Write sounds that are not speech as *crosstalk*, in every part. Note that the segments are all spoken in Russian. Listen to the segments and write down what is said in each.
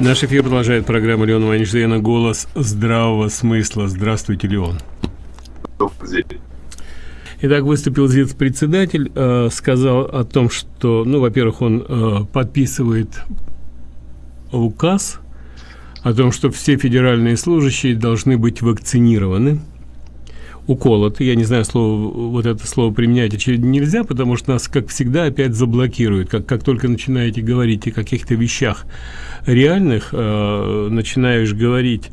Наш эфир продолжает программа Леона Ванишдена «Голос здравого смысла». Здравствуйте, Леон. Итак, выступил ЗИЦ-председатель, э, сказал о том, что, ну, во-первых, он э, подписывает указ о том, что все федеральные служащие должны быть вакцинированы уколоты. Я не знаю, слово, вот это слово применять очевидно нельзя, потому что нас, как всегда, опять заблокируют. Как, как только начинаете говорить о каких-то вещах реальных, э, начинаешь говорить,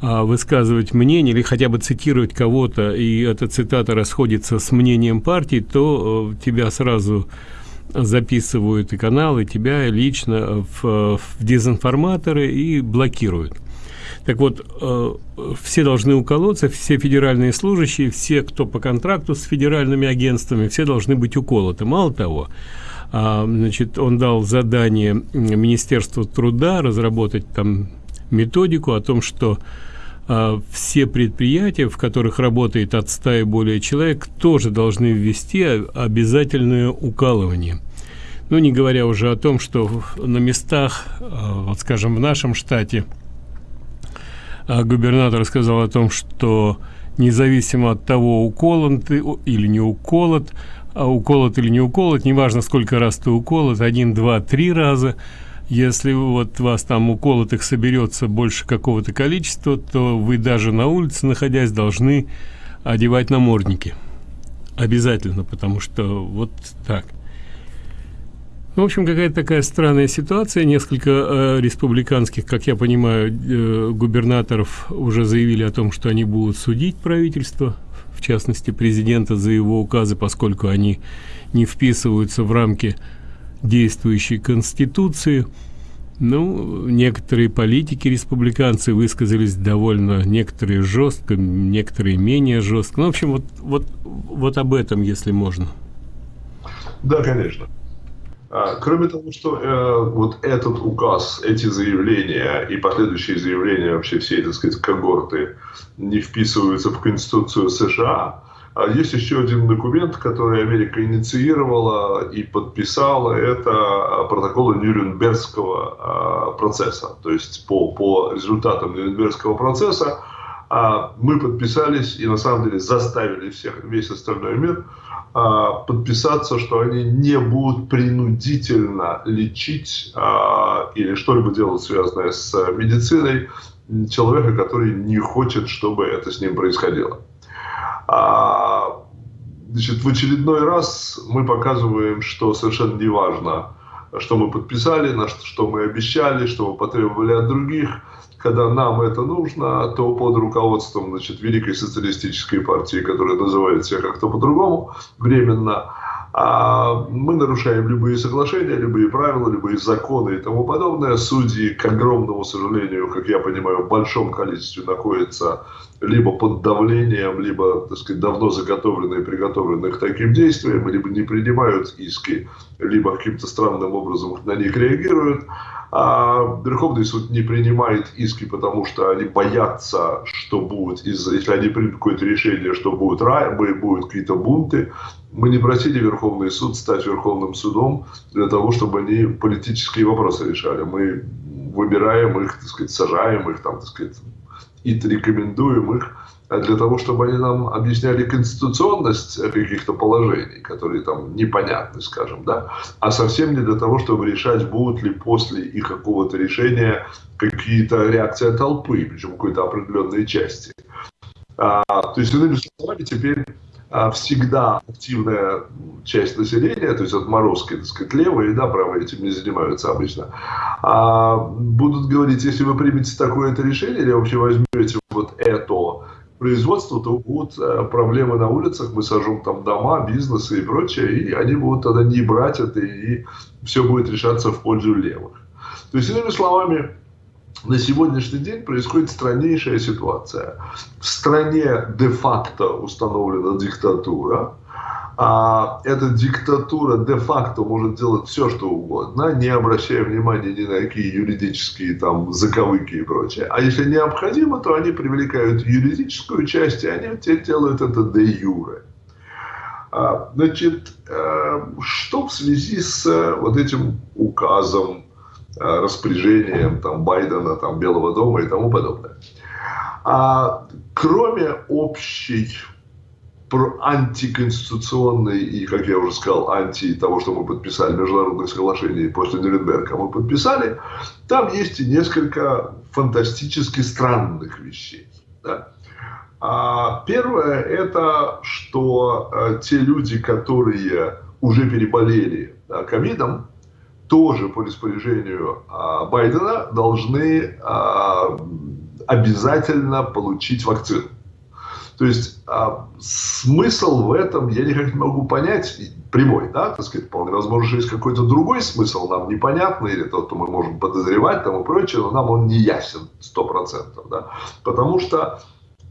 э, высказывать мнение или хотя бы цитировать кого-то, и эта цитата расходится с мнением партии, то э, тебя сразу записывают и каналы, тебя лично в, в дезинформаторы и блокируют. Так вот, э, все должны уколоться, все федеральные служащие, все, кто по контракту с федеральными агентствами, все должны быть уколоты. Мало того, э, значит, он дал задание Министерству труда разработать там методику о том, что э, все предприятия, в которых работает от 100 и более человек, тоже должны ввести обязательное укалывание. Ну, не говоря уже о том, что на местах, э, вот скажем, в нашем штате – а губернатор сказал о том, что независимо от того, уколот ты или не уколот, а уколот или не уколот, неважно, сколько раз ты уколот, один, два, три раза, если вот вас там уколотых соберется больше какого-то количества, то вы даже на улице, находясь, должны одевать намордники. Обязательно, потому что вот так. Ну, в общем, какая-то такая странная ситуация. Несколько э, республиканских, как я понимаю, э, губернаторов уже заявили о том, что они будут судить правительство, в частности, президента за его указы, поскольку они не вписываются в рамки действующей Конституции. Ну, некоторые политики, республиканцы, высказались довольно, некоторые жестко, некоторые менее жестко. Ну, в общем, вот, вот, вот об этом, если можно. Да, конечно. А, кроме того, что э, вот этот указ, эти заявления и последующие заявления вообще всей, так сказать, когорты не вписываются в Конституцию США, а есть еще один документ, который Америка инициировала и подписала, это протоколы Нюрнбергского а, процесса. То есть по, по результатам Нюрнбергского процесса а, мы подписались и на самом деле заставили всех, весь остальной мир подписаться, что они не будут принудительно лечить а, или что-либо делать, связанное с медициной, человека, который не хочет, чтобы это с ним происходило. А, значит, в очередной раз мы показываем, что совершенно не важно, что мы подписали, на что, что мы обещали, что мы потребовали от других – когда нам это нужно, то под руководством значит, Великой социалистической партии, которая называет себя как-то по-другому, временно, мы нарушаем любые соглашения, любые правила, любые законы и тому подобное. Судьи, к огромному сожалению, как я понимаю, в большом количестве находятся либо под давлением, либо, так сказать, давно заготовленные, приготовленные к таким действиям, либо не принимают иски, либо каким-то странным образом на них реагируют. А Верховный суд не принимает иски, потому что они боятся, что будет, если они примут какое-то решение, что будут, будут какие-то бунты. Мы не просили Верховный суд стать Верховным судом для того, чтобы они политические вопросы решали. Мы выбираем их, так сказать, сажаем их, там, так сказать, и рекомендуем их для того, чтобы они нам объясняли конституционность каких-то положений, которые там непонятны, скажем, да, а совсем не для того, чтобы решать, будут ли после их какого-то решения какие-то реакции толпы, причем какой-то определенной части. А, то есть, иными словами, теперь а, всегда активная часть населения, то есть отморозки, так сказать, левые, да, правые этим не занимаются обычно, а, будут говорить, если вы примете такое-то решение или вообще возьмете вот это производства, то будут э, проблемы на улицах, мы сожжем там дома, бизнесы и прочее, и они будут тогда не брать это, и все будет решаться в пользу левых. То есть, иными словами, на сегодняшний день происходит страннейшая ситуация. В стране де-факто установлена диктатура, а эта диктатура де-факто может делать все, что угодно, не обращая внимания ни на какие юридические там заковыки и прочее. А если необходимо, то они привлекают юридическую часть, и они те делают это де юре. А, значит, э, что в связи с вот этим указом распоряжениям там, Байдена, там, Белого дома и тому подобное. А, кроме общей антиконституционной и, как я уже сказал, анти того, что мы подписали, международных соглашений после Нюрнберга мы подписали, там есть и несколько фантастически странных вещей. Да? А первое – это, что а, те люди, которые уже переболели ковидом, тоже по распоряжению а, Байдена должны а, обязательно получить вакцину. То есть а, смысл в этом я никак не могу понять, прямой, да, так сказать, вполне возможно, что есть какой-то другой смысл, нам непонятный, или тот, что мы можем подозревать, там и прочее, но нам он не ясен 100%, да, потому что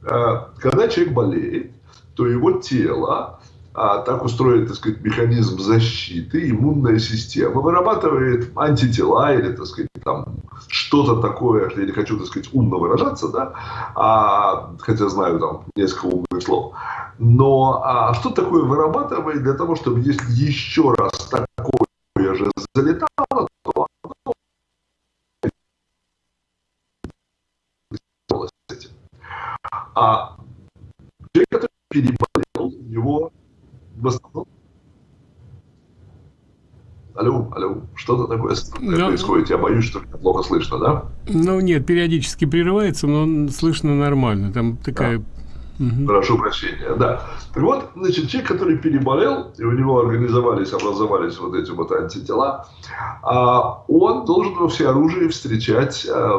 э, когда человек болеет, то его тело а, так устроен, так сказать, механизм защиты, иммунная система вырабатывает антитела или, так сказать, там что-то такое, я не хочу, так сказать, умно выражаться, да, а, хотя знаю там несколько умных слов, но а, что такое вырабатывает для того, чтобы если еще раз такое же залетало, то а человек, который в основном... Алло, алло, что-то такое но... Ну, происходит. Я боюсь, что плохо слышно, да? Ну, нет, периодически прерывается, но слышно нормально. Там такая... Да. Угу. Прошу прощения, да. Так вот, значит, человек, который переболел, и у него организовались, образовались вот эти вот антитела, а, он должен во всеоружии встречать а,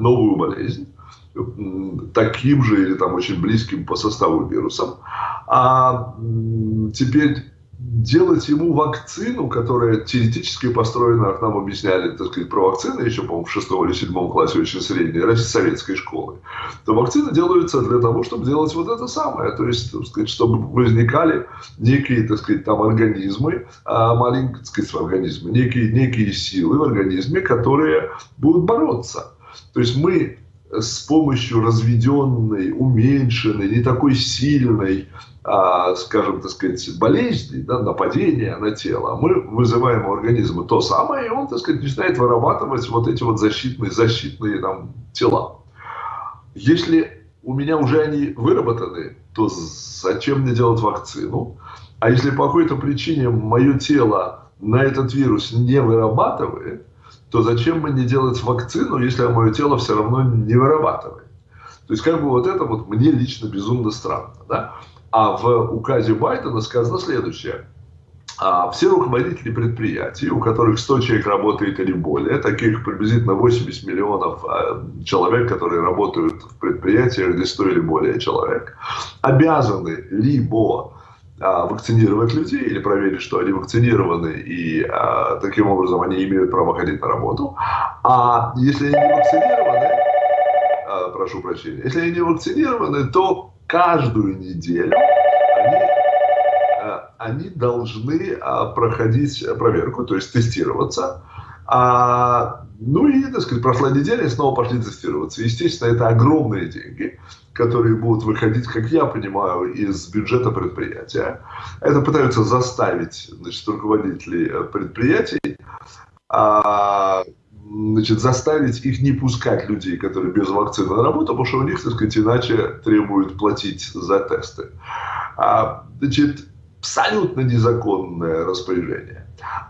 новую болезнь, таким же или там очень близким по составу вирусом. А теперь делать ему вакцину, которая теоретически построена, как нам объясняли, так сказать, про вакцины еще, по-моему, в шестом или седьмом классе очень средней, советской школы, то вакцины делаются для того, чтобы делать вот это самое, то есть, так сказать, чтобы возникали некие, так сказать, там организмы, а, маленькие, так сказать, организмы, некие, некие силы в организме, которые будут бороться. То есть мы с помощью разведенной, уменьшенной, не такой сильной, а, скажем, так сказать, болезни, да, нападения на тело, мы вызываем у организма то самое, и он, так сказать, начинает вырабатывать вот эти вот защитные, защитные там тела. Если у меня уже они выработаны, то зачем мне делать вакцину? А если по какой-то причине мое тело на этот вирус не вырабатывает, то зачем мне делать вакцину, если мое тело все равно не вырабатывает? То есть, как бы вот это вот мне лично безумно странно. Да? А в указе Байдена сказано следующее. А все руководители предприятий, у которых 100 человек работает или более, таких приблизительно 80 миллионов а, человек, которые работают в предприятиях, где 100 или более человек, обязаны либо вакцинировать людей или проверить, что они вакцинированы, и а, таким образом они имеют право ходить на работу. А если они не вакцинированы, а, прошу прощения, если они не вакцинированы, то каждую неделю они, а, они должны а, проходить проверку, то есть тестироваться. А, ну и, так сказать, прошла неделя, и снова пошли тестироваться. Естественно, это огромные деньги которые будут выходить, как я понимаю, из бюджета предприятия. Это пытаются заставить значит, руководителей э, предприятий, а, значит, заставить их не пускать людей, которые без вакцины на работу, потому что у них, так сказать, иначе требуют платить за тесты. А, значит, абсолютно незаконное распоряжение.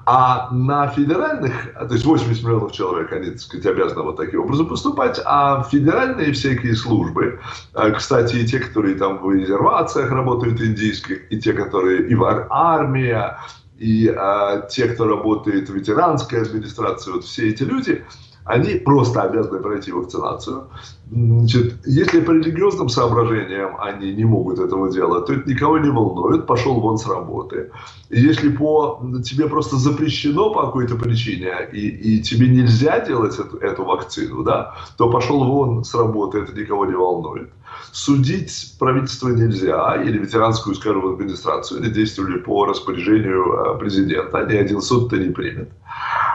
А на федеральных, то есть 80 миллионов человек, они, так сказать, обязаны вот таким образом поступать, а федеральные всякие службы, э, кстати, и те, которые там в резервациях работают индийских, и те, которые и в армия, и а, те, кто работает в ветеранской администрации, вот все эти люди, они просто обязаны пройти вакцинацию. Значит, если по религиозным соображениям они не могут этого делать, то это никого не волнует, пошел вон с работы. если по тебе просто запрещено по какой-то причине, и, и тебе нельзя делать эту, эту вакцину, да, то пошел вон с работы, это никого не волнует. Судить правительство нельзя, или ветеранскую, скажем, администрацию, они действовали по распоряжению э, президента, ни один суд это не примет.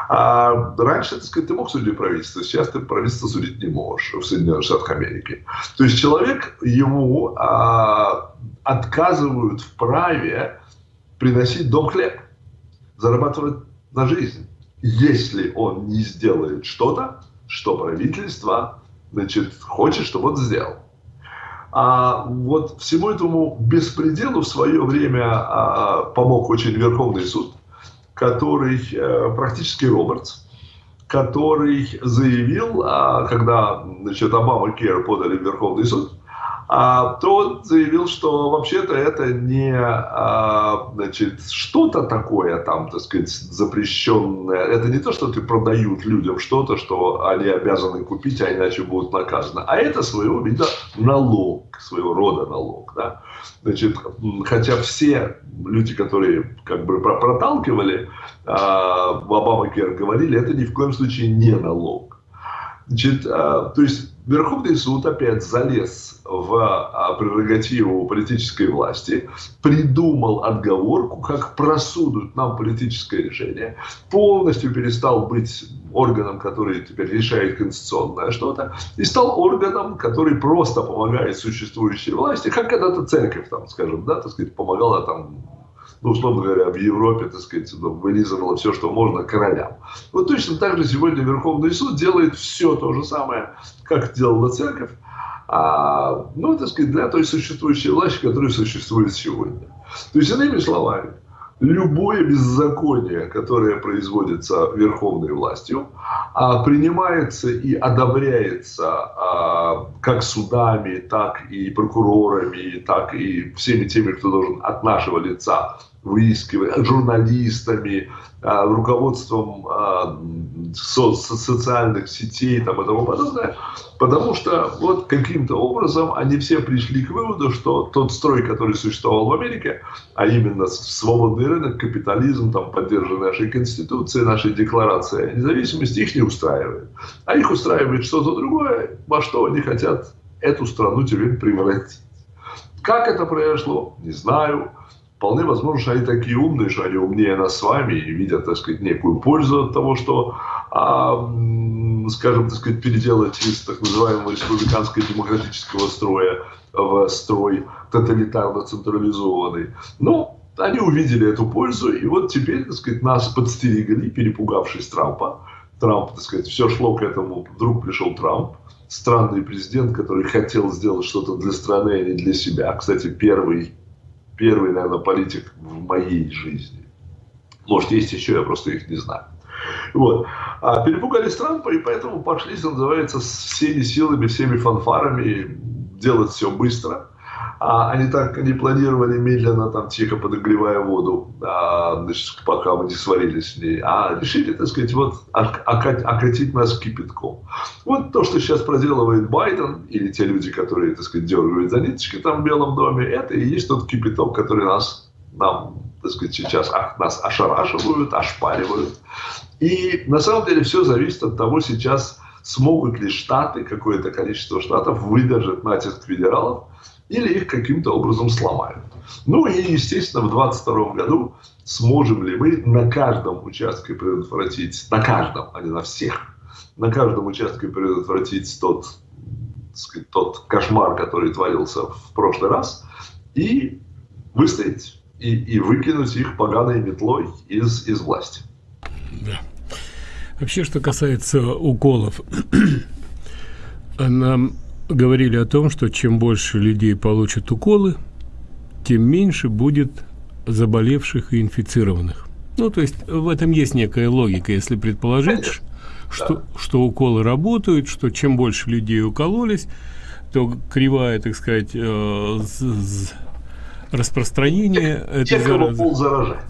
А раньше, так сказать, ты мог судить правительство, сейчас ты правительство судить не можешь в Соединенных Штатах Америки. То есть человек, ему а, отказывают в праве приносить дом хлеб, зарабатывать на жизнь. если он не сделает что-то, что правительство значит, хочет, чтобы он сделал. А вот всему этому беспределу в свое время а, помог очень Верховный суд, который а, практически Робертс, который заявил, а, когда значит, Обама Кер подали в Верховный суд, то он заявил, что вообще-то это не а, значит, что-то такое там, так сказать, запрещенное. Это не то, что ты продают людям что-то, что они обязаны купить, а иначе будут наказаны. А это своего вида налог, своего рода налог. Да? Значит, хотя все люди, которые как бы проталкивали а, в Обама-Кер, говорили, это ни в коем случае не налог. Значит, а, то есть Верховный суд опять залез в а, прерогативу политической власти, придумал отговорку, как просудут нам политическое решение, полностью перестал быть органом, который теперь решает конституционное что-то, и стал органом, который просто помогает существующей власти, как когда-то церковь, там, скажем, да, так сказать, помогала там ну, условно говоря, в Европе, так сказать, ну, вылизывало все, что можно королям. Вот точно так же сегодня Верховный суд делает все то же самое, как делала церковь, а, ну, так сказать, для той существующей власти, которая существует сегодня. То есть, иными словами, любое беззаконие, которое производится верховной властью, а, принимается и одобряется а, как судами, так и прокурорами, так и всеми теми, кто должен от нашего лица выискивать, журналистами, а, руководством а, со социальных сетей там, и тому подобное, потому что вот каким-то образом они все пришли к выводу, что тот строй, который существовал в Америке, а именно свободный рынок, капитализм, там, поддержанный нашей Конституцией, нашей Декларацией о независимости, их не устраивает. А их устраивает что-то другое, во что они хотят эту страну теперь превратить. Как это произошло, не знаю. Вполне возможно, что они такие умные, что они умнее нас с вами и видят, так сказать, некую пользу от того, что, а, скажем, так сказать, переделать из так называемого республиканского демократического строя в строй тоталитарно централизованный. Но они увидели эту пользу, и вот теперь, так сказать, нас подстерегли, перепугавшись Трампа. Трамп, так сказать, все шло к этому, вдруг пришел Трамп, странный президент, который хотел сделать что-то для страны, а не для себя. Кстати, первый первый, наверное, политик в моей жизни. Может, есть еще, я просто их не знаю. Вот. А перепугались Трампа, и поэтому пошли, что называется, всеми силами, всеми фанфарами делать все быстро а они так не планировали медленно, там, тихо подогревая воду, а, значит, пока мы не сварились с ней, а решили, так сказать, вот окатить нас кипятком. Вот то, что сейчас проделывает Байден, или те люди, которые, так сказать, дергают за ниточки там в Белом доме, это и есть тот кипяток, который нас, нам, так сказать, сейчас нас ошарашивают, ошпаривают. И на самом деле все зависит от того сейчас, смогут ли штаты, какое-то количество штатов выдержать натиск федералов, или их каким-то образом сломают. Ну и, естественно, в 2022 году сможем ли мы на каждом участке предотвратить, на каждом, а не на всех, на каждом участке предотвратить тот, сказать, тот кошмар, который творился в прошлый раз, и выстоять, и, и выкинуть их поганой метлой из, из власти. Да. Вообще, что касается уколов, *clears throat* нам говорили о том, что чем больше людей получат уколы, тем меньше будет заболевших и инфицированных. Ну, то есть в этом есть некая логика, если предположить, что, что уколы работают, что чем больше людей укололись, то кривая, так сказать, э, распространение этой заразы,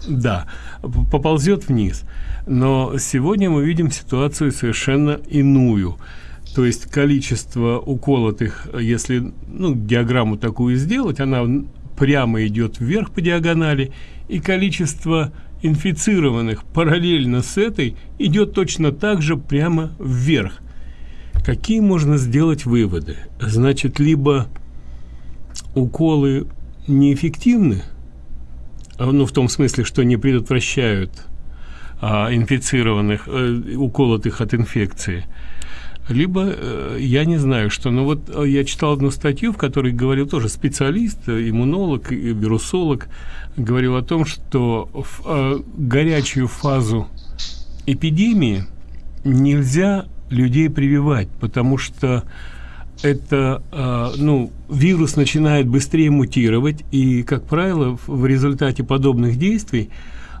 да, поползет вниз. Но сегодня мы видим ситуацию совершенно иную – то есть количество уколотых, если ну, диаграмму такую сделать, она прямо идет вверх по диагонали, и количество инфицированных параллельно с этой идет точно так же прямо вверх. Какие можно сделать выводы? Значит, либо уколы неэффективны, а, ну, в том смысле, что не предотвращают а, инфицированных, э, уколотых от инфекции, либо э, я не знаю что. Но вот э, я читал одну статью в которой говорил тоже специалист э, иммунолог вирусолог говорил о том что в горячую фазу эпидемии нельзя людей прививать, потому что это, э, ну, вирус начинает быстрее мутировать, и, как правило, в результате подобных действий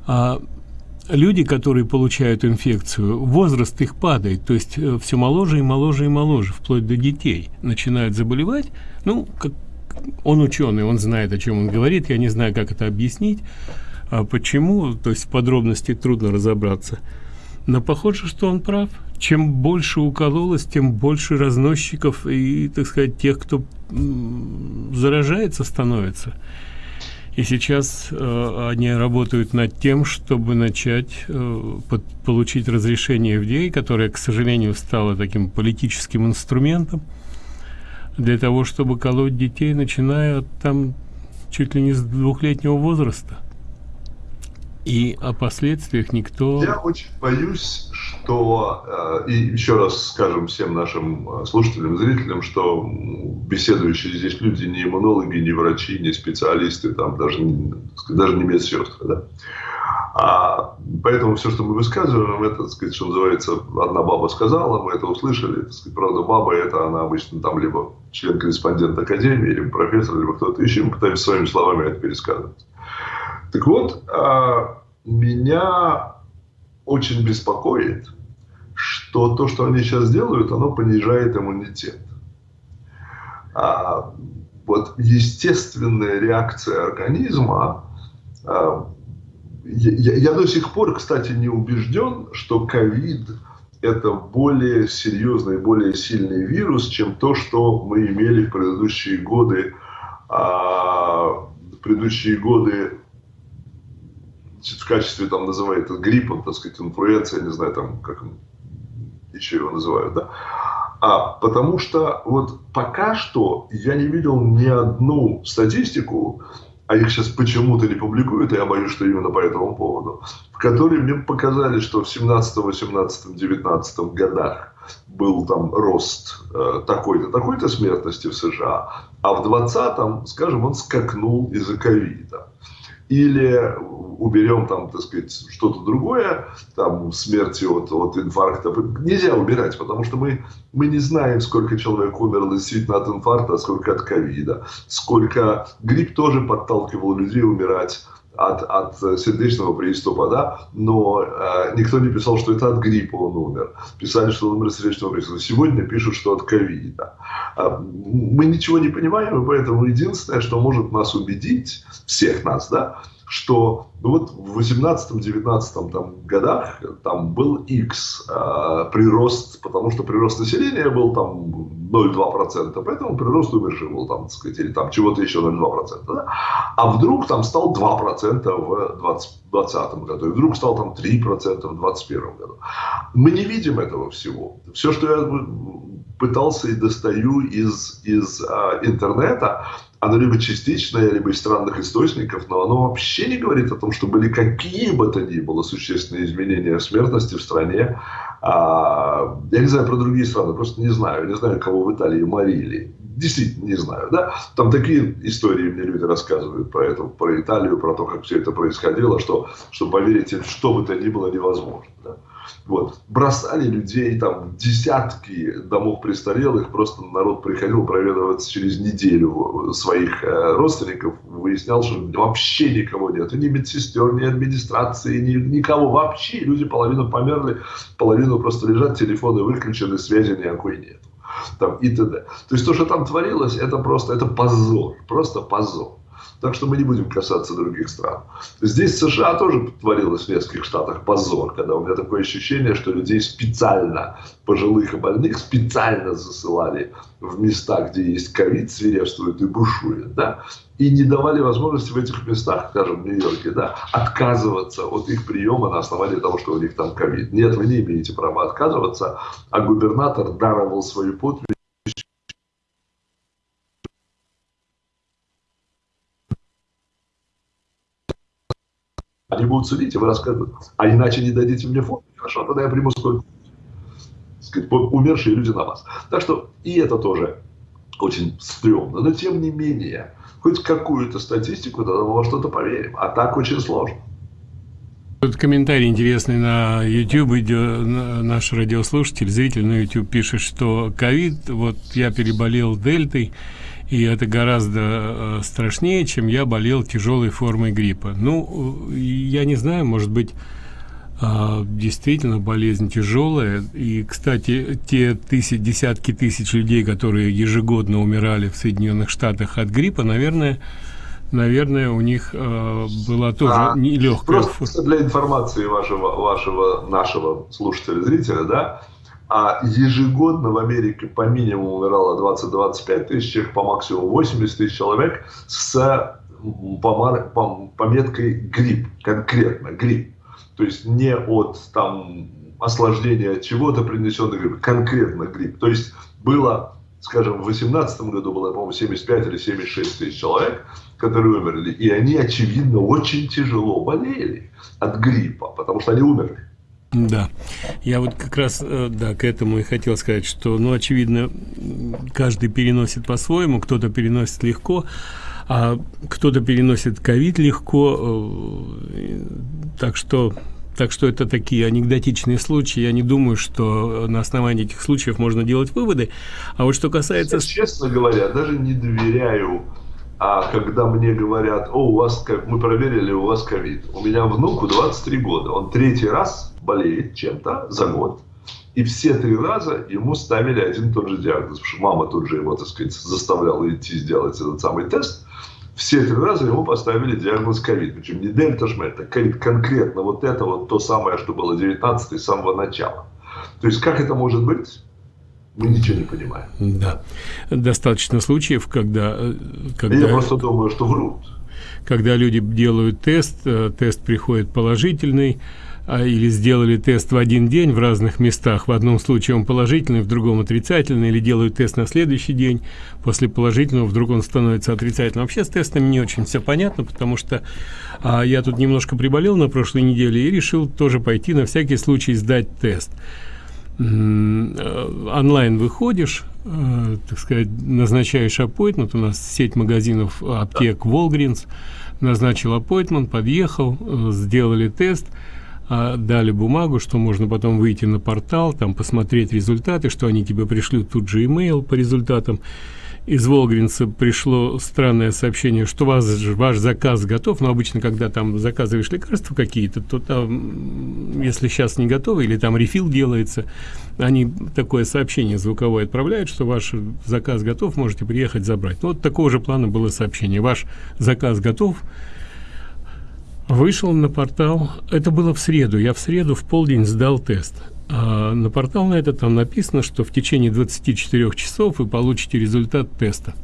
э, люди, которые получают инфекцию, возраст их падает, то есть э, все моложе и моложе и моложе, вплоть до детей начинают заболевать. Ну, как он ученый, он знает, о чем он говорит, я не знаю, как это объяснить, а почему, то есть в подробности трудно разобраться. Но похоже, что он прав. Чем больше укололось, тем больше разносчиков и, так сказать, тех, кто заражается, становится. И сейчас э, они работают над тем, чтобы начать э, под, получить разрешение FDA, которое, к сожалению, стало таким политическим инструментом для того, чтобы колоть детей, начиная от там чуть ли не с двухлетнего возраста. И о последствиях никто... Я очень боюсь, что, э, и еще раз скажем всем нашим э, слушателям, зрителям, что беседующие здесь люди не иммунологи, не врачи, не специалисты, там даже, даже не медсестры, да. А, поэтому все, что мы высказываем, это, так сказать, что называется, одна баба сказала, мы это услышали. Так сказать, правда, баба это она обычно там либо член-корреспондент Академии, либо профессор, либо кто-то еще. Мы пытаемся своими словами это пересказывать. Так вот, а, меня очень беспокоит, что то, что они сейчас делают, оно понижает иммунитет. А, вот естественная реакция организма, а, я, я до сих пор, кстати, не убежден, что ковид это более серьезный, более сильный вирус, чем то, что мы имели в предыдущие годы, в предыдущие годы в качестве, там, называют это гриппом, так сказать, инфлюенция, не знаю, там, как еще его называют, да, а, потому что вот пока что я не видел ни одну статистику, а их сейчас почему-то не публикуют, и я боюсь, что именно по этому поводу, в которой мне показали, что в 17, 18, 19 годах был там рост э, такой-то, такой-то смертности в США, а в 20 скажем, он скакнул из-за ковида или уберем там, так сказать, что-то другое, там, смерти от, от инфаркта. Нельзя убирать, потому что мы, мы не знаем, сколько человек умерло действительно от инфаркта, а сколько от ковида. Сколько грипп тоже подталкивал людей умирать от, от сердечного приступа, да, но э, никто не писал, что это от гриппа он умер. Писали, что он умер от сердечного приступа. Сегодня пишут, что от ковида. Э, мы ничего не понимаем, и поэтому единственное, что может нас убедить, всех нас, да, что ну вот в 18-19 там, годах там был X э, прирост, потому что прирост населения был там 0,2%, поэтому прирост умерших был там, так сказать, или там чего-то еще 0,2%. Да? А вдруг там стал 2% в 2020 году, и вдруг стал там 3% в 2021 году. Мы не видим этого всего. Все, что я пытался и достаю из, из э, интернета, оно либо частичное, либо из странных источников, но оно вообще не говорит о том, что были какие бы то ни было существенные изменения в смертности в стране. А, я не знаю про другие страны, просто не знаю. Не знаю, кого в Италии морили. Действительно не знаю. Да? Там такие истории мне люди рассказывают про это, про Италию, про то, как все это происходило, что, что поверить, что бы то ни было невозможно. Да? Вот. Бросали людей, там, десятки домов престарелых, просто народ приходил проведываться через неделю своих э, родственников, выяснял, что вообще никого нет, ни медсестер, ни администрации, ни, никого вообще, люди половину померли, половину просто лежат, телефоны выключены, связи никакой нет. Там, и т.д. То есть то, что там творилось, это просто, это позор, просто позор. Так что мы не будем касаться других стран. Здесь США тоже творилось в нескольких штатах позор, когда у меня такое ощущение, что людей специально, пожилых и больных, специально засылали в места, где есть ковид, свирепствует и бушует, да, и не давали возможности в этих местах, скажем, в Нью-Йорке, да, отказываться от их приема на основании того, что у них там ковид. Нет, вы не имеете права отказываться, а губернатор даровал свою подпись Они будут судить, и вы рассказываете. А иначе не дадите мне фото. Хорошо, тогда я приму сколько. Сказать, умершие люди на вас. Так что и это тоже очень стрёмно. Но тем не менее, хоть какую-то статистику, тогда во что-то поверим. А так очень сложно. Вот комментарий интересный на YouTube, наш радиослушатель, зритель на YouTube пишет, что ковид, вот я переболел дельтой, и это гораздо э, страшнее, чем я болел тяжелой формой гриппа. Ну, я не знаю, может быть, а, действительно болезнь тяжелая. И, кстати, те тысяч, десятки тысяч людей, которые ежегодно умирали в Соединенных Штатах от гриппа, наверное, наверное, у них э, была тоже а, нелегкая. Просто для информации вашего, вашего, нашего слушателя, зрителя, да, а ежегодно в Америке по минимуму умирало 20-25 тысяч человек, по максимуму 80 тысяч человек с по пометкой грипп, конкретно грипп. То есть не от там осложнения от чего-то принесенный грипп, конкретно грипп. То есть было, скажем, в 2018 году было, по-моему, 75 или 76 тысяч человек, которые умерли. И они, очевидно, очень тяжело болели от гриппа, потому что они умерли. Да, я вот как раз, э, да, к этому и хотел сказать, что, ну, очевидно, каждый переносит по-своему, кто-то переносит легко, а кто-то переносит ковид легко, э, так что так что это такие анекдотичные случаи. Я не думаю, что на основании этих случаев можно делать выводы. А вот что касается... Честно говоря, даже не доверяю, а когда мне говорят, о, у вас, как мы проверили, у вас ковид. У меня внуку 23 года, он третий раз болеет чем-то за год. И все три раза ему ставили один и тот же диагноз, потому что мама тут же его, так сказать, заставляла идти сделать этот самый тест все три раза ему поставили диагноз ковид. Причем не дельта шмель, это ковид конкретно вот это вот то самое, что было 19 с самого начала. То есть как это может быть? Мы ничего не понимаем. Да. Достаточно случаев, когда... Э, когда... Я просто думаю, что врут. Когда люди делают тест, э, тест приходит положительный, а, или сделали тест в один день в разных местах. В одном случае он положительный, в другом отрицательный, или делают тест на следующий день. После положительного вдруг он становится отрицательным. Вообще с тестами не очень все понятно, потому что а, я тут немножко приболел на прошлой неделе и решил тоже пойти на всякий случай сдать тест. Э, онлайн выходишь, э, так сказать, назначаешь аппойтмент, у нас сеть магазинов аптек Walgreens, назначил аппойтмент, подъехал, э, сделали тест – а дали бумагу, что можно потом выйти на портал, там посмотреть результаты, что они тебе пришлют тут же имейл по результатам. Из Волгринца пришло странное сообщение, что вас, ваш заказ готов, но обычно, когда там заказываешь лекарства какие-то, то там, если сейчас не готовы или там рефил делается, они такое сообщение звуковое отправляют, что ваш заказ готов, можете приехать забрать. Ну, вот такого же плана было сообщение. Ваш заказ готов, Вышел на портал, это было в среду, я в среду в полдень сдал тест. А на портал на это там написано, что в течение 24 часов вы получите результат теста.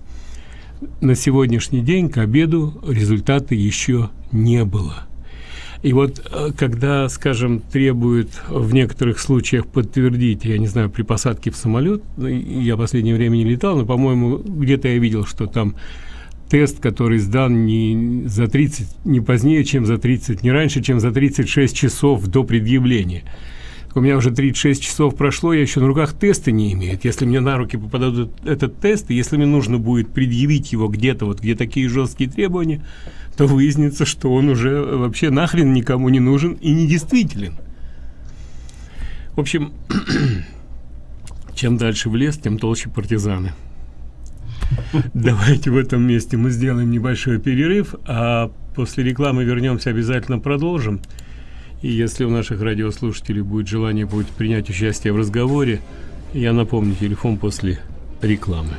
На сегодняшний день к обеду результата еще не было. И вот э, когда, скажем, требуют в некоторых случаях подтвердить, я не знаю, при посадке в самолет, ну, я в последнее время не летал, но, по-моему, где-то я видел, что там тест, который сдан не за 30, не позднее, чем за 30, не раньше, чем за 36 часов до предъявления. У меня уже 36 часов прошло, я еще на руках теста не имею. Если мне на руки попадает этот тест, и если мне нужно будет предъявить его где-то, вот где такие жесткие требования, то выяснится, что он уже вообще нахрен никому не нужен и недействителен. В общем, *clears throat* чем дальше в лес, тем толще партизаны. *laughs* Давайте в этом месте мы сделаем небольшой перерыв, а после рекламы вернемся, обязательно продолжим. И если у наших радиослушателей будет желание будет принять участие в разговоре, я напомню телефон после рекламы.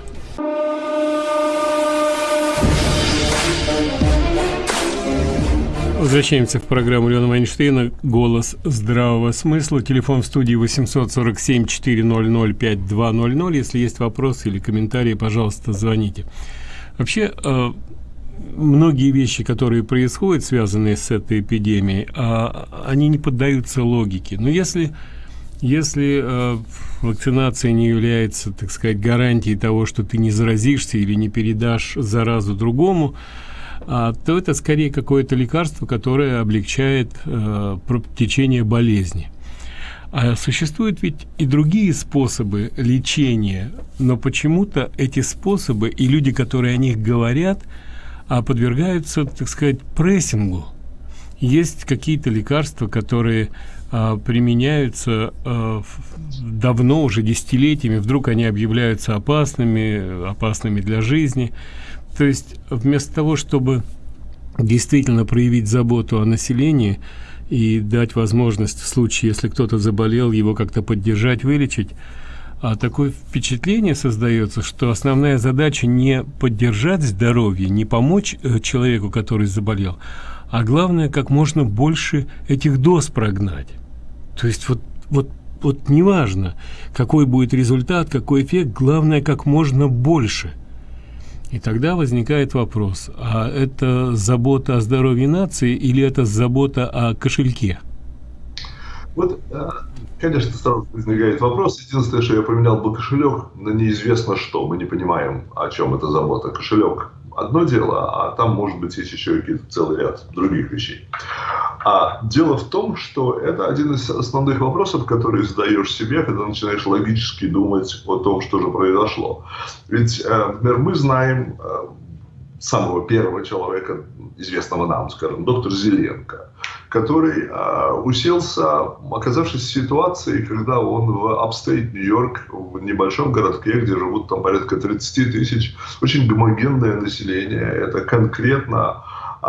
Возвращаемся в программу Леона Вайнштейна «Голос здравого смысла». Телефон в студии 847-400-5200. Если есть вопросы или комментарии, пожалуйста, звоните. Вообще, э, многие вещи, которые происходят, связанные с этой эпидемией, э, они не поддаются логике. Но если, если э, вакцинация не является, так сказать, гарантией того, что ты не заразишься или не передашь заразу другому, а, то это скорее какое-то лекарство, которое облегчает э, течение болезни. А существуют ведь и другие способы лечения, но почему-то эти способы и люди, которые о них говорят, а подвергаются, так сказать, прессингу. есть какие-то лекарства, которые а, применяются давно, уже десятилетиями, вдруг они объявляются опасными, опасными для жизни. То есть вместо того, чтобы действительно проявить заботу о населении и дать возможность в случае, если кто-то заболел, его как-то поддержать, вылечить, а такое впечатление создается, что основная задача не поддержать здоровье, не помочь э, человеку, который заболел, а главное, как можно больше этих доз прогнать. То есть вот, вот, вот неважно, какой будет результат, какой эффект, главное, как можно больше. И тогда возникает вопрос, а это забота о здоровье нации или это забота о кошельке? Вот, э, конечно, сразу возникает вопрос. Единственное, что я поменял бы кошелек на неизвестно что. Мы не понимаем, о чем это забота. Кошелек одно дело, а там, может быть, есть еще целый ряд других вещей. А дело в том, что это один из основных вопросов, которые задаешь себе, когда начинаешь логически думать о том, что же произошло. Ведь, э, например, мы знаем э, самого первого человека, известного нам, скажем, доктор Зеленко, который э, уселся, оказавшись в ситуации, когда он в upstate Нью-Йорк, в небольшом городке, где живут там порядка 30 тысяч, очень гомогенное население, это конкретно э,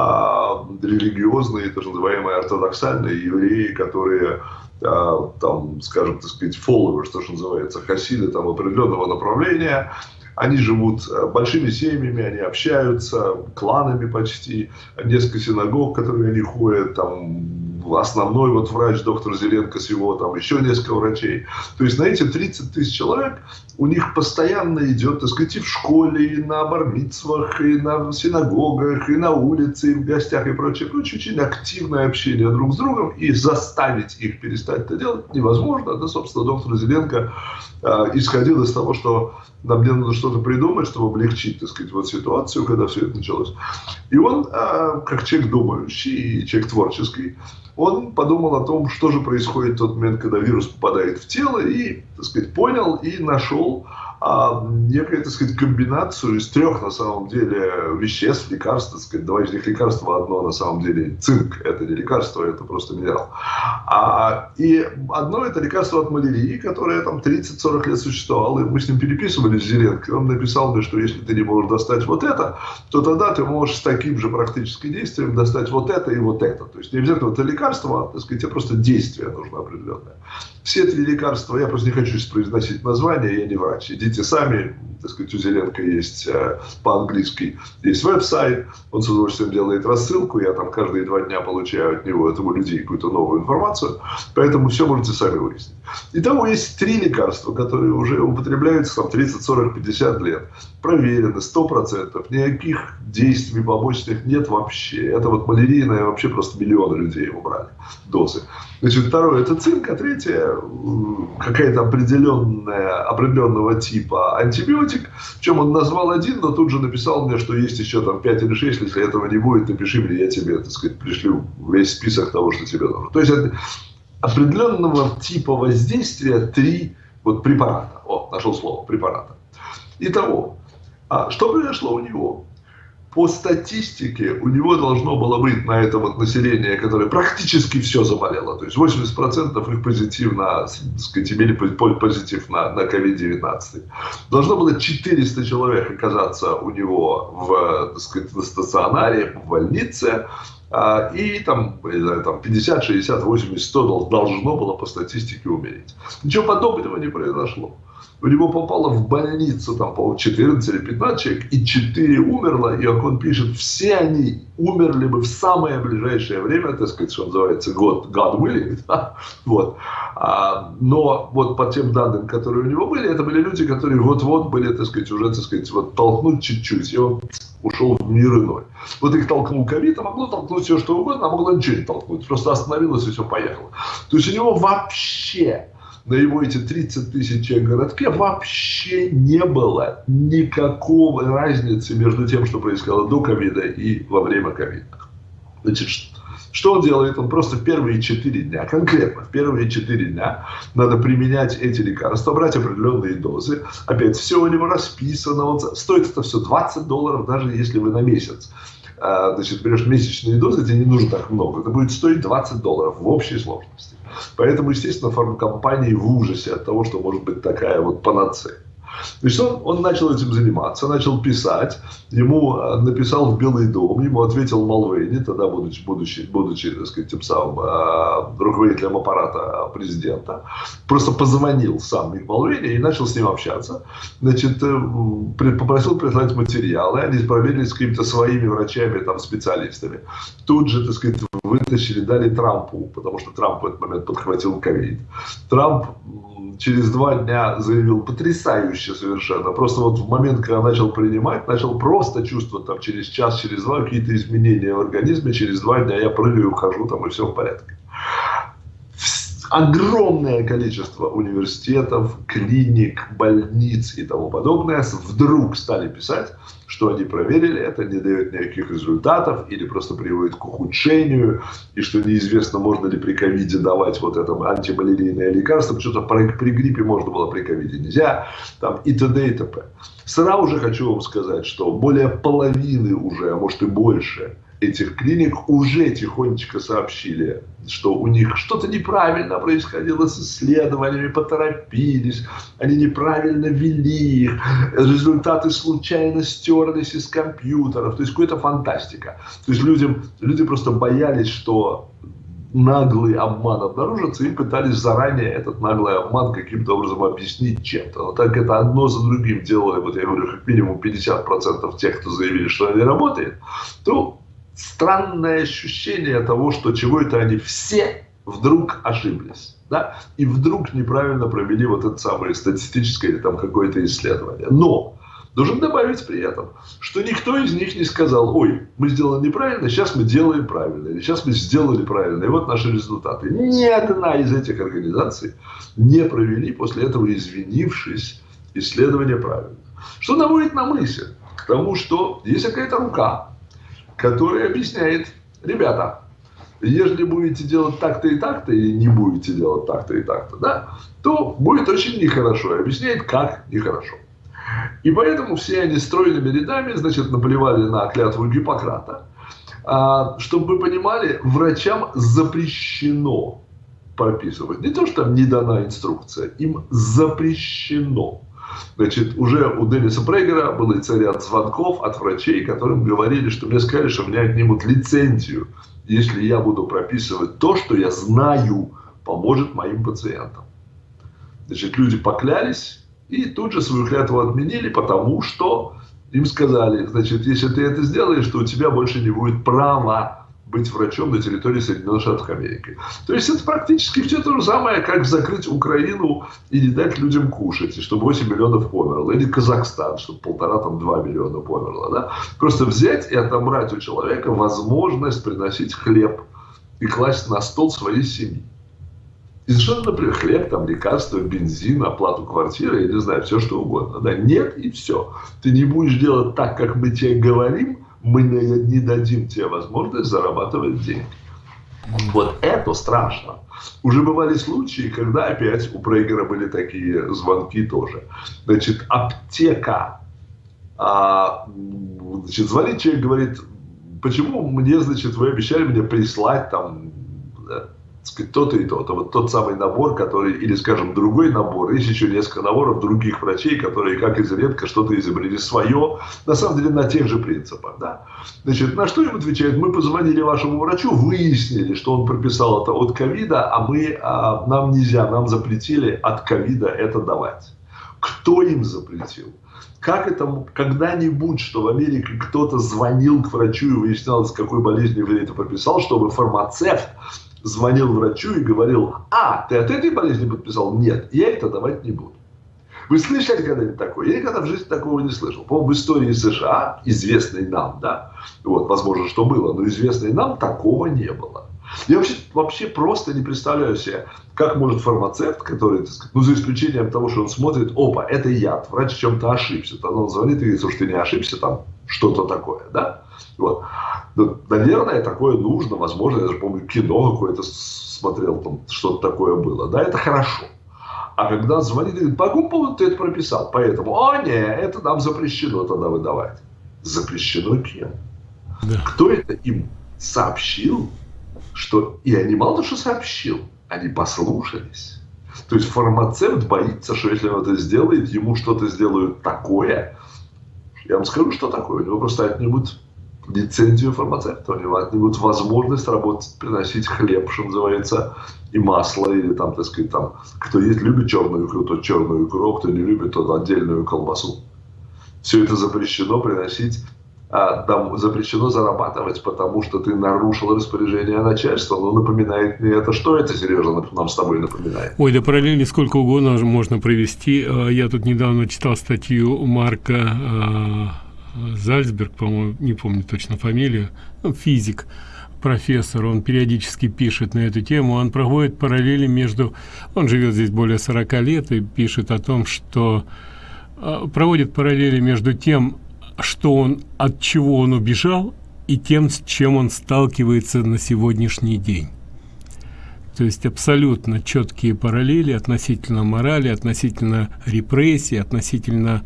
религиозные, так называемые ортодоксальные евреи, которые э, там, скажем, так сказать, followers, то, что называется, хасиды там определенного направления, они живут э, большими семьями, они общаются, кланами почти, несколько синагог, которые они ходят, там основной вот врач, доктор Зеленко с его, там еще несколько врачей. То есть на эти 30 тысяч человек у них постоянно идет, так сказать, и в школе, и на бармитсвах, и на синагогах, и на улице, и в гостях, и прочее, прочее. Очень активное общение друг с другом, и заставить их перестать это делать невозможно. Да, собственно, доктор Зеленко э, исходил из того, что нам мне надо что-то придумать, чтобы облегчить, так сказать, вот ситуацию, когда все это началось. И он, э, как человек думающий и человек творческий, он подумал о том, что же происходит в тот момент, когда вирус попадает в тело, и, так сказать, понял и нашел а, некая, так сказать, комбинацию из трех, на самом деле, веществ, лекарств, так сказать, два из них лекарства, одно, на самом деле, цинк, это не лекарство, это просто минерал. А, и одно это лекарство от малярии, которое там 30-40 лет существовало, и мы с ним переписывались с Зеленко, он написал мне, что если ты не можешь достать вот это, то тогда ты можешь с таким же практическим действием достать вот это и вот это. То есть не обязательно это лекарство, а, так сказать, тебе просто действие нужно определенное. Все три лекарства, я просто не хочу произносить название, я не врач. Идите сами, так сказать, у Зеленко есть э, по-английски, есть веб-сайт, он с удовольствием делает рассылку, я там каждые два дня получаю от него, от его людей какую-то новую информацию, поэтому все можете сами выяснить. Итого есть три лекарства, которые уже употребляются там 30, 40, 50 лет. Проверены, 100%, никаких действий побочных нет вообще. Это вот малярийное вообще просто миллионы людей убрали дозы. Значит, второе это цинк, а третье какая-то определенная, определенного типа антибиотик. В чем он назвал один, но тут же написал мне, что есть еще там 5 или 6, если этого не будет, напиши мне, я тебе, так сказать, пришлю весь список того, что тебе нужно. То есть определенного типа воздействия три вот препарата. О, нашел слово, препарата. Итого, а что произошло у него? По статистике у него должно было быть на это вот население, которое практически все заболело. То есть 80% их позитивно, так сказать, имели позитив на, на COVID-19. Должно было 400 человек оказаться у него в, так сказать, на стационаре, в больнице. А, и там, там 50, 60, 80, 100 должно было по статистике умереть. Ничего подобного не произошло у него попало в больницу, там, по 14 или 15 человек, и 4 умерло, и, как он пишет, все они умерли бы в самое ближайшее время, так сказать, что называется, год, God willing, *laughs* да? вот. А, но вот по тем данным, которые у него были, это были люди, которые вот-вот были, так сказать, уже, так сказать, вот толкнуть чуть-чуть, и он ушел в мир иной. Вот их толкнул ковид, а могло толкнуть все, что угодно, а могло ничего не толкнуть, просто остановилось и все поехало. То есть у него вообще на его эти 30 тысяч человек городке вообще не было никакого разницы между тем, что происходило до ковида и во время ковида. Значит, что он делает? Он просто в первые 4 дня, конкретно в первые 4 дня надо применять эти лекарства, брать определенные дозы. Опять все у него расписано. Он, стоит это все 20 долларов, даже если вы на месяц значит, берешь месячные дозы, тебе не нужно так много. Это будет стоить 20 долларов в общей сложности. Поэтому, естественно, фармкомпании в ужасе от того, что может быть такая вот панацея. Значит, он, он начал этим заниматься, начал писать. Ему э, написал в Белый дом, ему ответил Малвейни, тогда будучи, будучи, будучи так сказать, тем самым э, руководителем аппарата президента. Просто позвонил сам Мик Малвейни и начал с ним общаться. Значит, э, попросил прислать материалы, они проверили с какими-то своими врачами, там, специалистами. Тут же, так сказать, вытащили, дали Трампу, потому что Трамп в этот момент подхватил ковид. Трамп через два дня заявил потрясающе совершенно. Просто вот в момент, когда начал принимать, начал просто чувствовать там через час, через два какие-то изменения в организме. Через два дня я прыгаю, ухожу там и все в порядке огромное количество университетов, клиник, больниц и тому подобное вдруг стали писать, что они проверили это, не дает никаких результатов или просто приводит к ухудшению, и что неизвестно, можно ли при ковиде давать вот это антималярийное лекарство, что-то при, гриппе можно было, при ковиде нельзя, там и т.д. и т.п. Сразу же хочу вам сказать, что более половины уже, а может и больше, этих клиник уже тихонечко сообщили, что у них что-то неправильно происходило с исследованиями, поторопились, они неправильно вели их, результаты случайно стерлись из компьютеров, то есть какая-то фантастика. То есть людям, люди просто боялись, что наглый обман обнаружится, и пытались заранее этот наглый обман каким-то образом объяснить чем-то. Но так это одно за другим делали, вот я говорю, как минимум 50% тех, кто заявили, что они работают, то странное ощущение того, что чего это они все вдруг ошиблись. Да? И вдруг неправильно провели вот это самое статистическое или там какое-то исследование. Но должен добавить при этом, что никто из них не сказал, ой, мы сделали неправильно, сейчас мы делаем правильно, или сейчас мы сделали правильно, и вот наши результаты. Ни одна из этих организаций не провели после этого, извинившись, исследование правильно. Что наводит на мысль к тому, что есть какая-то рука, который объясняет, ребята, если будете делать так-то и так-то, или не будете делать так-то и так-то, да, то будет очень нехорошо. И объясняет, как нехорошо. И поэтому все они стройными рядами, значит, наплевали на клятву Гиппократа. А, чтобы вы понимали, врачам запрещено прописывать. Не то, что там не дана инструкция, им запрещено Значит, уже у Денниса Прейгера был ряд звонков от врачей, которым говорили, что мне сказали, что меня отнимут лицензию, если я буду прописывать то, что я знаю, поможет моим пациентам. Значит, люди поклялись и тут же свою клятву отменили, потому что им сказали, значит, если ты это сделаешь, то у тебя больше не будет права быть врачом на территории Соединенных Штатов Америки. То есть это практически все то же самое, как закрыть Украину и не дать людям кушать, и чтобы 8 миллионов померло. Или Казахстан, чтобы полтора, там, 2 миллиона померло. Да? Просто взять и отобрать у человека возможность приносить хлеб и класть на стол своей семьи. И совершенно, например, хлеб, там, лекарства, бензин, оплату квартиры, я не знаю, все что угодно. Да? Нет, и все. Ты не будешь делать так, как мы тебе говорим, мы не дадим тебе возможность зарабатывать деньги. Вот это страшно. Уже бывали случаи, когда опять у Прейгера были такие звонки тоже. Значит, аптека. А, значит, звонит человек, говорит, почему мне, значит, вы обещали мне прислать там то-то и то-то. Вот тот самый набор, который, или, скажем, другой набор. Есть еще несколько наборов других врачей, которые, как из редко, что-то изобрели свое, на самом деле, на тех же принципах. Да? Значит, на что им отвечают? Мы позвонили вашему врачу, выяснили, что он прописал это от ковида, а мы, а, нам нельзя, нам запретили от ковида это давать. Кто им запретил? Как это когда-нибудь, что в Америке кто-то звонил к врачу и выяснял, с какой болезнью вы это прописал, чтобы фармацевт звонил врачу и говорил, а, ты от этой болезни подписал? Нет, я это давать не буду. Вы слышали когда-нибудь такое? Я никогда в жизни такого не слышал. По-моему, в истории США, известной нам, да, вот, возможно, что было, но известной нам, такого не было. Я вообще, вообще просто не представляю себе, как может фармацевт, который, так сказать, ну, за исключением того, что он смотрит, опа, это яд, врач в чем-то ошибся. Тогда он звонит и говорит, слушай, ты не ошибся, там что-то такое, да? Вот. Ну, наверное, такое нужно, возможно, я даже помню, кино какое-то смотрел, там что-то такое было, да, это хорошо. А когда звонит, говорит, по какому поводу ты это прописал? Поэтому, о, не, это нам запрещено тогда выдавать. Запрещено кем? Да. Кто это им сообщил, что и они мало что сообщил, они послушались. То есть фармацевт боится, что если он это сделает, ему что-то сделают такое. Я вам скажу, что такое. У него просто отнимут лицензию фармацевта, у него отнимут возможность работать, приносить хлеб, что называется, и масло, или там, так сказать, там, кто есть, любит черную икру, тот черную икру, кто не любит, тот отдельную колбасу. Все это запрещено приносить а, там запрещено зарабатывать, потому что ты нарушил распоряжение начальства. Ну, напоминает мне это. Что это, Сережа, нам с тобой напоминает? Ой, да параллели сколько угодно можно провести. А, я тут недавно читал статью Марка а, Зальцберг, по-моему, не помню точно фамилию, ну, физик, профессор, он периодически пишет на эту тему, он проводит параллели между, он живет здесь более 40 лет и пишет о том, что проводит параллели между тем, что он, от чего он убежал, и тем, с чем он сталкивается на сегодняшний день. То есть абсолютно четкие параллели относительно морали, относительно репрессий, относительно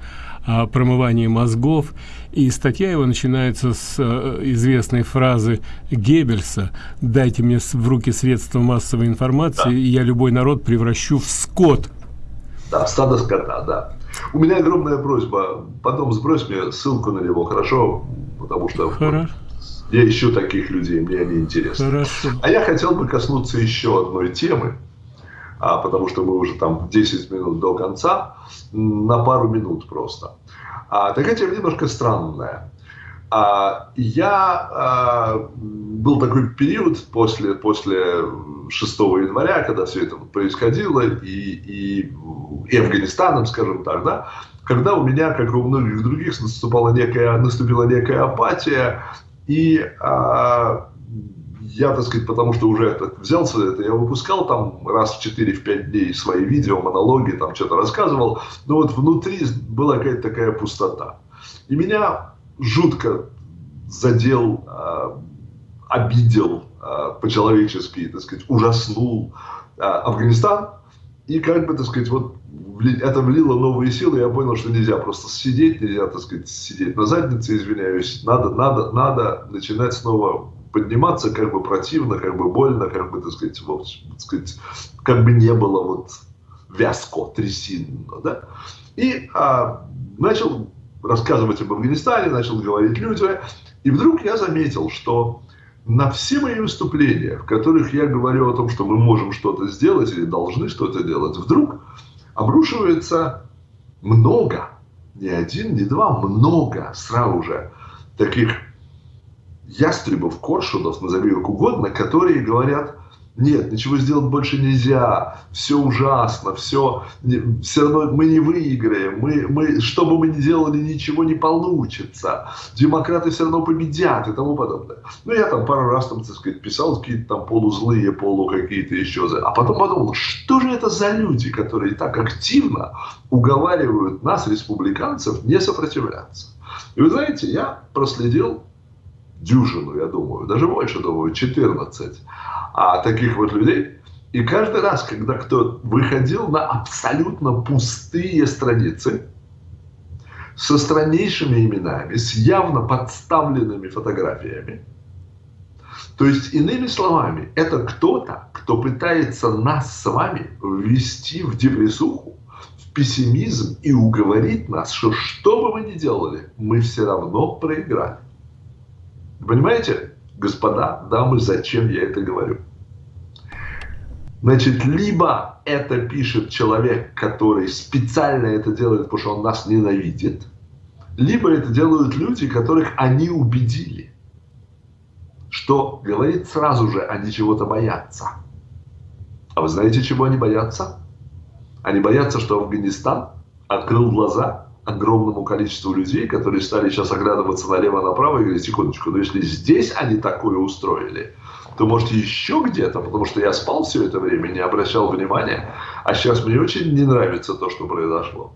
а, промывания мозгов. И статья его начинается с а, известной фразы Геббельса «Дайте мне в руки средства массовой информации, да. и я любой народ превращу в скот». Да, стадо скота, да. У меня огромная просьба. Потом сбрось мне ссылку на него, хорошо? Потому что хорошо. я ищу таких людей, мне они интересны. Хорошо. А я хотел бы коснуться еще одной темы, а, потому что мы уже там 10 минут до конца, на пару минут просто. А, такая тема немножко странная. А, я а, был такой период после, после 6 января, когда все это происходило, и, и, и Афганистаном, скажем так, да, когда у меня, как и у многих других, наступала некая, наступила некая апатия, и а, я, так сказать, потому что уже это, взялся это, я выпускал там раз в 4-5 дней свои видео, монологи, там что-то рассказывал, но вот внутри была какая-то такая пустота. И меня жутко задел, э, обидел э, по-человечески, так сказать, ужаснул э, Афганистан. И как бы, так сказать, вот это влило новые силы, я понял, что нельзя просто сидеть, нельзя, так сказать, сидеть на заднице, извиняюсь. Надо, надо, надо начинать снова подниматься, как бы противно, как бы больно, как бы, так сказать, вот, так сказать, как бы не было вот вязко, трясинно, да. И а, начал рассказывать об Афганистане, начал говорить людям. И вдруг я заметил, что на все мои выступления, в которых я говорю о том, что мы можем что-то сделать или должны что-то делать, вдруг обрушивается много, не один, не два, много сразу же таких ястребов, коршунов, назови их угодно, которые говорят, нет, ничего сделать больше нельзя, все ужасно, все, все равно мы не выиграем, мы, мы, что бы мы ни делали, ничего не получится, демократы все равно победят и тому подобное. Ну, я там пару раз, там, так сказать, писал какие-то там полузлые, полу какие-то еще, а потом подумал, что же это за люди, которые так активно уговаривают нас, республиканцев, не сопротивляться. И вы знаете, я проследил дюжину, я думаю, даже больше, думаю, 14 а, таких вот людей. И каждый раз, когда кто выходил на абсолютно пустые страницы, со страннейшими именами, с явно подставленными фотографиями, то есть, иными словами, это кто-то, кто пытается нас с вами ввести в депрессуху, в пессимизм и уговорить нас, что что бы мы ни делали, мы все равно проиграли. Понимаете, господа, дамы, зачем я это говорю? Значит, либо это пишет человек, который специально это делает, потому что он нас ненавидит, либо это делают люди, которых они убедили, что говорит сразу же, они чего-то боятся. А вы знаете, чего они боятся? Они боятся, что Афганистан открыл глаза огромному количеству людей, которые стали сейчас оглядываться налево-направо и говорить, секундочку, но если здесь они такое устроили, то может еще где-то, потому что я спал все это время, не обращал внимания, а сейчас мне очень не нравится то, что произошло.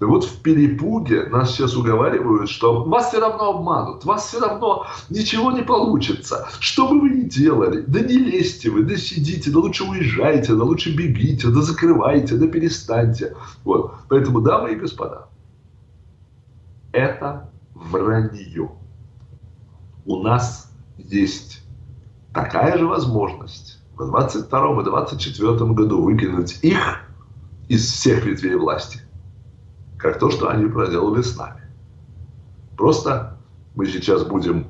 И вот в перепуге нас сейчас уговаривают, что вас все равно обманут, вас все равно ничего не получится. Что бы вы ни делали, да не лезьте вы, да сидите, да лучше уезжайте, да лучше бегите, да закрывайте, да перестаньте. Вот. Поэтому, дамы и господа, это вранье. у нас есть такая же возможность в 22 и 24 году выкинуть их из всех ветвей власти, как то, что они проделали с нами. Просто мы сейчас будем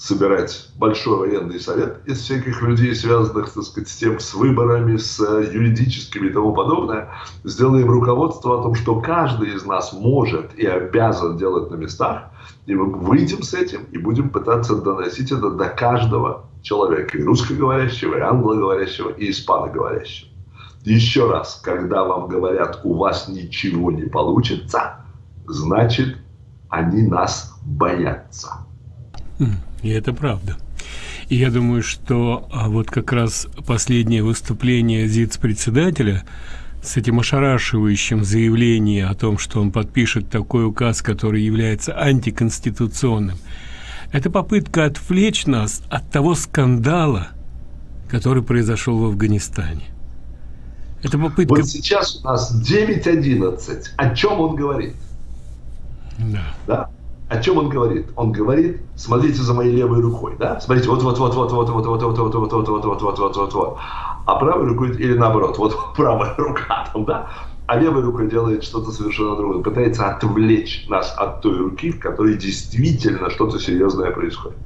собирать большой военный совет из всяких людей, связанных, так сказать, с тем, с выборами, с юридическими и тому подобное. Сделаем руководство о том, что каждый из нас может и обязан делать на местах. И мы выйдем с этим и будем пытаться доносить это до каждого человека. И русскоговорящего, и англоговорящего, и испаноговорящего. Еще раз, когда вам говорят, у вас ничего не получится, значит, они нас боятся. И это правда. И я думаю, что а, вот как раз последнее выступление ЗИЦ-председателя с этим ошарашивающим заявлением о том, что он подпишет такой указ, который является антиконституционным, это попытка отвлечь нас от того скандала, который произошел в Афганистане. Это попытка... Вот сейчас у нас 9.11. О чем он говорит? Да. да? О чем он говорит? Он говорит, смотрите за моей левой рукой, да? Смотрите, вот, вот, вот, вот, вот, вот, вот, вот, вот, вот, вот, вот, вот, вот, вот, вот, вот. А правой рукой или наоборот, вот правая рука там, да? А левая рука делает что-то совершенно другое, пытается отвлечь нас от той руки, в которой действительно что-то серьезное происходит.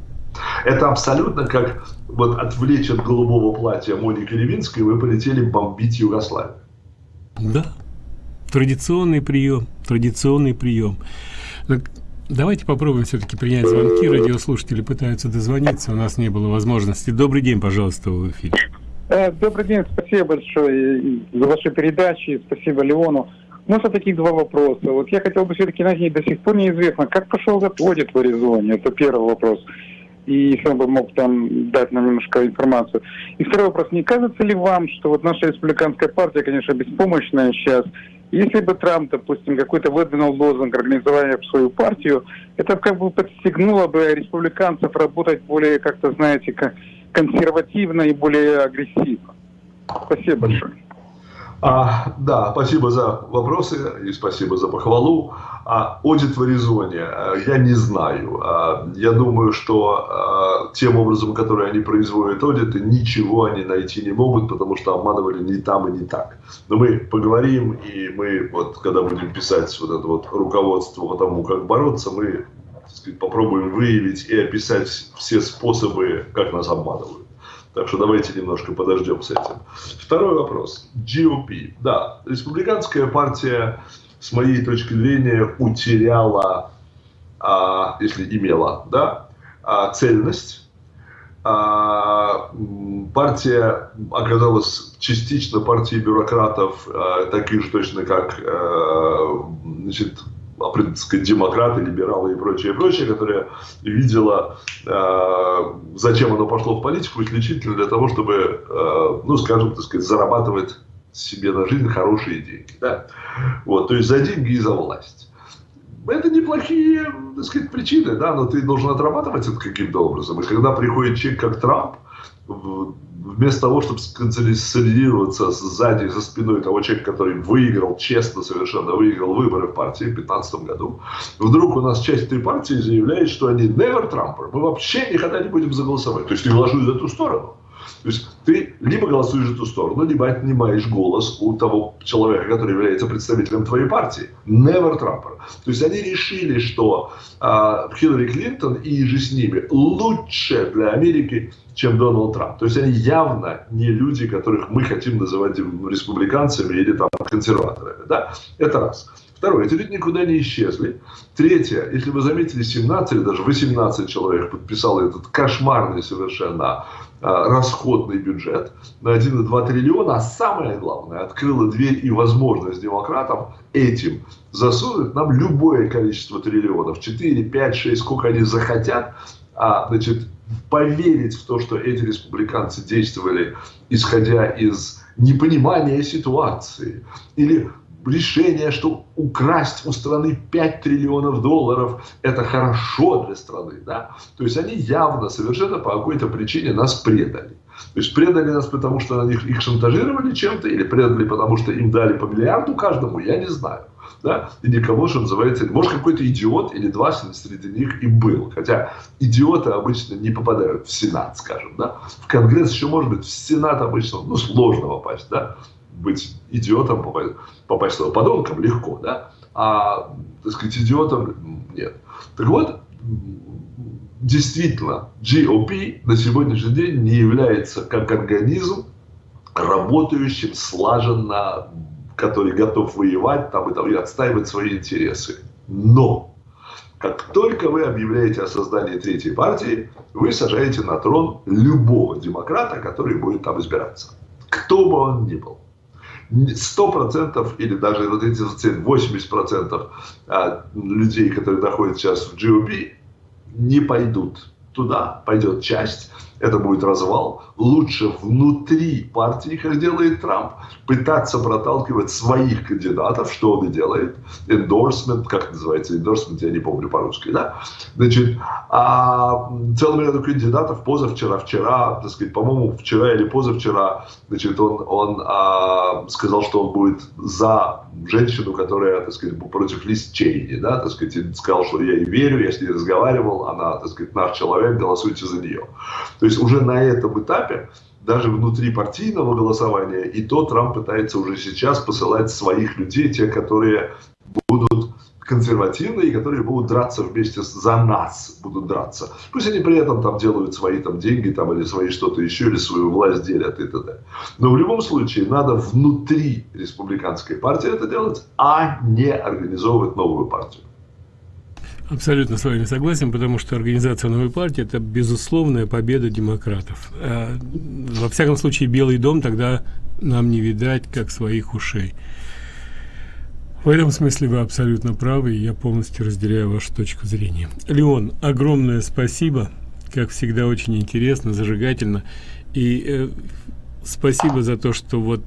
Это абсолютно как вот отвлечь от голубого платья Моники Левинской, вы полетели бомбить Югославию. Да, традиционный прием, традиционный прием. Давайте попробуем все-таки принять звонки. Радиослушатели пытаются дозвониться, у нас не было возможности. Добрый день, пожалуйста, в эфире. Э, добрый день, спасибо большое за ваши передачи, спасибо Леону. У нас таких два вопроса. Вот я хотел бы все-таки на ней до сих пор неизвестно, как пошел год в Аризоне. Это первый вопрос. И если он бы мог там дать нам немножко информацию. И второй вопрос. Не кажется ли вам, что вот наша республиканская партия, конечно, беспомощная сейчас, если бы Трамп, допустим, какой-то выдвинул лозунг организования в свою партию, это как бы подстегнуло бы республиканцев работать более, как-то, знаете, консервативно и более агрессивно. Спасибо большое. А, да, спасибо за вопросы и спасибо за похвалу. А, Одит в Аризоне, а, я не знаю. А, я думаю, что а, тем образом, который они производят аудиты, ничего они найти не могут, потому что обманывали не там и не так. Но мы поговорим, и мы, вот, когда будем писать вот это вот руководство по тому, как бороться, мы сказать, попробуем выявить и описать все способы, как нас обманывают. Так что давайте немножко подождем с этим. Второй вопрос. GOP. Да, республиканская партия, с моей точки зрения, утеряла, а, если имела, да, а, цельность. А, партия оказалась частично партией бюрократов, а, таких же точно, как а, значит, сказать, демократы, либералы и прочее, прочее, которая видела, э, зачем оно пошло в политику, исключительно для того, чтобы, э, ну, скажем, так сказать, зарабатывать себе на жизнь хорошие деньги. Да? Вот, то есть за деньги и за власть. Это неплохие, так сказать, причины, да, но ты должен отрабатывать это каким-то образом. И когда приходит человек, как Трамп, вместо того, чтобы сконсолидироваться сзади, за спиной того человека, который выиграл, честно совершенно выиграл выборы в партии в 2015 году, вдруг у нас часть этой партии заявляет, что они never Trumper, мы вообще никогда не будем заголосовать. То есть ты ложусь за эту сторону. То есть ты либо голосуешь за ту сторону, либо отнимаешь голос у того человека, который является представителем твоей партии. Never Trumper. То есть они решили, что э, Хиллари Клинтон и же с ними лучше для Америки, чем Дональд Трамп. То есть они явно не люди, которых мы хотим называть республиканцами или там консерваторами. Да? Это раз. Второе, эти люди никуда не исчезли. Третье, если вы заметили, 17 или даже 18 человек подписало этот кошмарный совершенно расходный бюджет на 1,2 триллиона, а самое главное, открыла дверь и возможность демократам этим засунуть. Нам любое количество триллионов, 4, 5, 6, сколько они захотят, а, значит, поверить в то, что эти республиканцы действовали, исходя из непонимания ситуации, или решение, что украсть у страны 5 триллионов долларов – это хорошо для страны. Да? То есть они явно, совершенно по какой-то причине нас предали. То есть предали нас потому, что на них их шантажировали чем-то, или предали потому, что им дали по миллиарду каждому, я не знаю. Да? И никого, что называется, может какой-то идиот или два среди них и был. Хотя идиоты обычно не попадают в Сенат, скажем. Да? В Конгресс еще может быть, в Сенат обычно ну, сложно попасть. Да? Быть идиотом, попасть, попасть подонком легко. Да? А, так сказать, идиотом нет. Так вот, действительно, GOP на сегодняшний день не является как организм работающим слаженно, который готов воевать там, и, там, и отстаивать свои интересы. Но, как только вы объявляете о создании третьей партии, вы сажаете на трон любого демократа, который будет там избираться. Кто бы он ни был. 100% или даже вот эти 80% а, людей, которые находятся сейчас в GOP, не пойдут туда, пойдет часть, это будет развал. Лучше внутри партии, как делает Трамп, пытаться проталкивать своих кандидатов, что он и делает. Endorsement, как называется endorsement, я не помню по-русски, да? Значит, а целым ряду кандидатов позавчера, вчера, так сказать, по-моему, вчера или позавчера, значит, он, он а, сказал, что он будет за женщину, которая, так сказать, против Лиз Чейни, да, так сказать, сказал, что я ей верю, я с ней разговаривал, она, так сказать, наш человек, голосуйте за нее. То есть уже на этом этапе, даже внутри партийного голосования, и то Трамп пытается уже сейчас посылать своих людей, те, которые будут консервативные, которые будут драться вместе с, за нас, будут драться. Пусть они при этом там делают свои там деньги там, или свои что-то еще, или свою власть делят и т.д. Но в любом случае надо внутри республиканской партии это делать, а не организовывать новую партию. Абсолютно с вами согласен, потому что организация новой партии – это безусловная победа демократов. А, во всяком случае, Белый дом тогда нам не видать, как своих ушей. В этом смысле вы абсолютно правы, и я полностью разделяю вашу точку зрения. Леон, огромное спасибо. Как всегда, очень интересно, зажигательно. И э, спасибо за то, что вот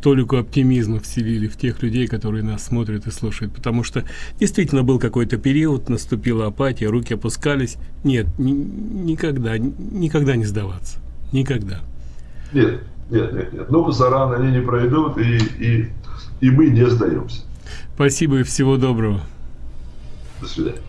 толику оптимизма вселили в тех людей, которые нас смотрят и слушают. Потому что действительно был какой-то период, наступила апатия, руки опускались. Нет, ни, никогда, никогда не сдаваться. Никогда. Нет, нет, нет, нет. Но зарано они не пройдут, и, и, и мы не сдаемся. Спасибо и всего доброго. До свидания.